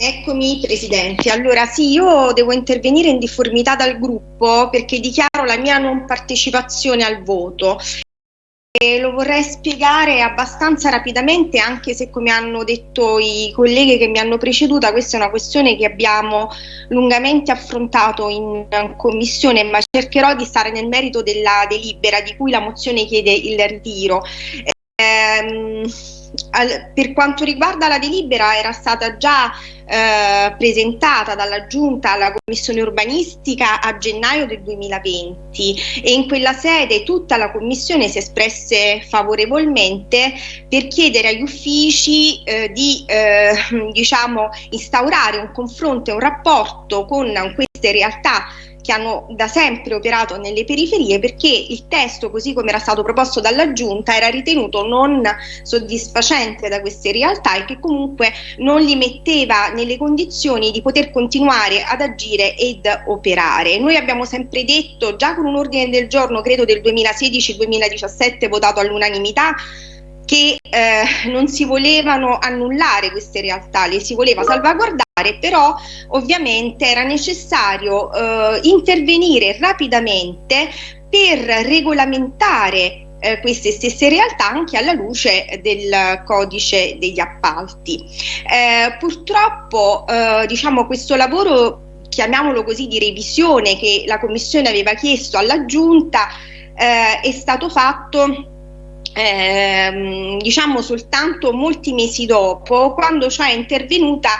Eccomi Presidente, allora sì, io devo intervenire in difformità dal gruppo perché dichiaro la mia non partecipazione al voto e lo vorrei spiegare abbastanza rapidamente anche se come hanno detto i colleghi che mi hanno preceduta questa è una questione che abbiamo lungamente affrontato in commissione ma cercherò di stare nel merito della delibera di cui la mozione chiede il ritiro. Ehm, al, per quanto riguarda la delibera era stata già eh, presentata dalla Giunta alla Commissione urbanistica a gennaio del 2020 e in quella sede tutta la Commissione si espresse favorevolmente per chiedere agli uffici eh, di eh, diciamo, instaurare un confronto e un rapporto con queste realtà che hanno da sempre operato nelle periferie perché il testo così come era stato proposto dalla giunta era ritenuto non soddisfacente da queste realtà e che comunque non li metteva nelle condizioni di poter continuare ad agire ed operare. Noi abbiamo sempre detto già con un ordine del giorno credo del 2016-2017 votato all'unanimità che eh, non si volevano annullare queste realtà, le si voleva salvaguardare, però ovviamente era necessario eh, intervenire rapidamente per regolamentare eh, queste stesse realtà anche alla luce del codice degli appalti. Eh, purtroppo eh, diciamo questo lavoro chiamiamolo così di revisione che la Commissione aveva chiesto alla Giunta eh, è stato fatto ehm, diciamo soltanto molti mesi dopo, quando è intervenuta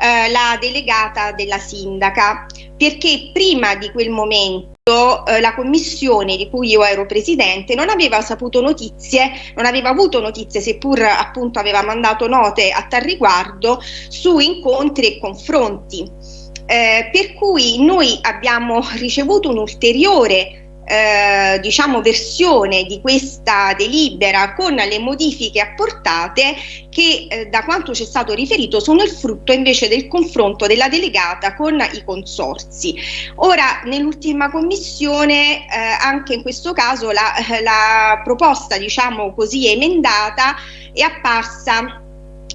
eh, la delegata della sindaca, perché prima di quel momento eh, la commissione di cui io ero presidente non aveva saputo notizie, non aveva avuto notizie, seppur appunto aveva mandato note a tal riguardo, su incontri e confronti. Eh, per cui noi abbiamo ricevuto un ulteriore eh, diciamo versione di questa delibera con le modifiche apportate che eh, da quanto ci è stato riferito sono il frutto invece del confronto della delegata con i consorsi. Ora nell'ultima commissione eh, anche in questo caso la, la proposta diciamo così emendata è apparsa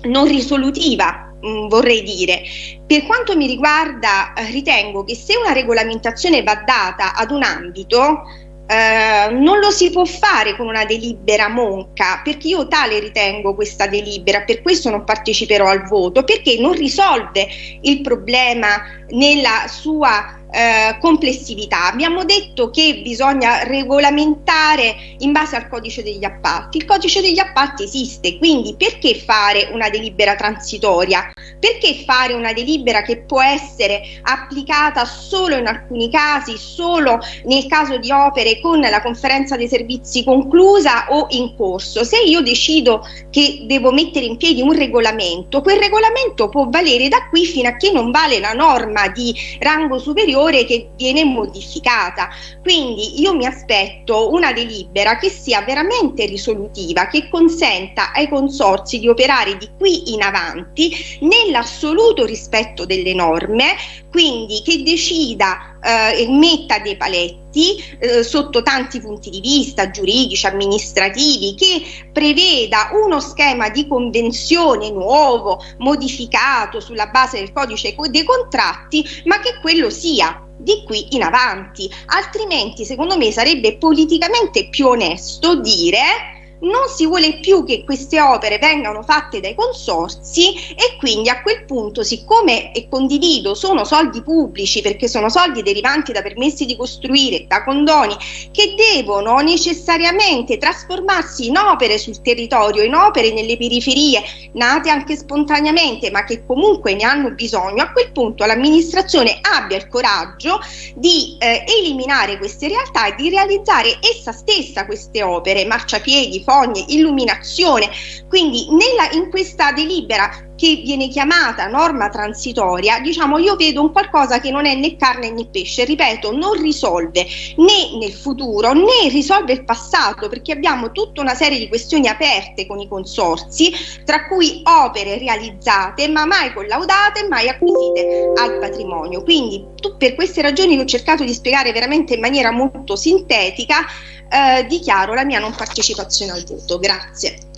non risolutiva Mm, vorrei dire. Per quanto mi riguarda, eh, ritengo che se una regolamentazione va data ad un ambito, eh, non lo si può fare con una delibera monca, perché io tale ritengo questa delibera, per questo non parteciperò al voto, perché non risolve il problema nella sua eh, complessività. Abbiamo detto che bisogna regolamentare in base al codice degli appalti. Il codice degli appalti esiste, quindi perché fare una delibera transitoria? Perché fare una delibera che può essere applicata solo in alcuni casi, solo nel caso di opere con la conferenza dei servizi conclusa o in corso? Se io decido che devo mettere in piedi un regolamento, quel regolamento può valere da qui fino a che non vale la norma di rango superiore superiore che viene modificata. Quindi io mi aspetto una delibera che sia veramente risolutiva, che consenta ai consorsi di operare di qui in avanti nell'assoluto rispetto delle norme, quindi che decida eh, e metta dei paletti eh, sotto tanti punti di vista giuridici, amministrativi, che preveda uno schema di convenzione nuovo, modificato sulla base del codice dei contratti, ma che quello sia di qui in avanti, altrimenti secondo me sarebbe politicamente più onesto dire non si vuole più che queste opere vengano fatte dai consorsi e quindi a quel punto siccome e condivido sono soldi pubblici perché sono soldi derivanti da permessi di costruire, da condoni che devono necessariamente trasformarsi in opere sul territorio, in opere nelle periferie nate anche spontaneamente ma che comunque ne hanno bisogno, a quel punto l'amministrazione abbia il coraggio di eh, eliminare queste realtà e di realizzare essa stessa queste opere, marciapiedi, fogne, illuminazione. Quindi nella, in questa delibera che viene chiamata norma transitoria, diciamo io vedo un qualcosa che non è né carne né pesce, ripeto, non risolve né nel futuro né risolve il passato perché abbiamo tutta una serie di questioni aperte con i consorsi, tra cui opere realizzate ma mai collaudate mai acquisite al patrimonio. Quindi per queste ragioni che ho cercato di spiegare veramente in maniera molto sintetica, eh, dichiaro la mia non partecipazione al voto. Grazie.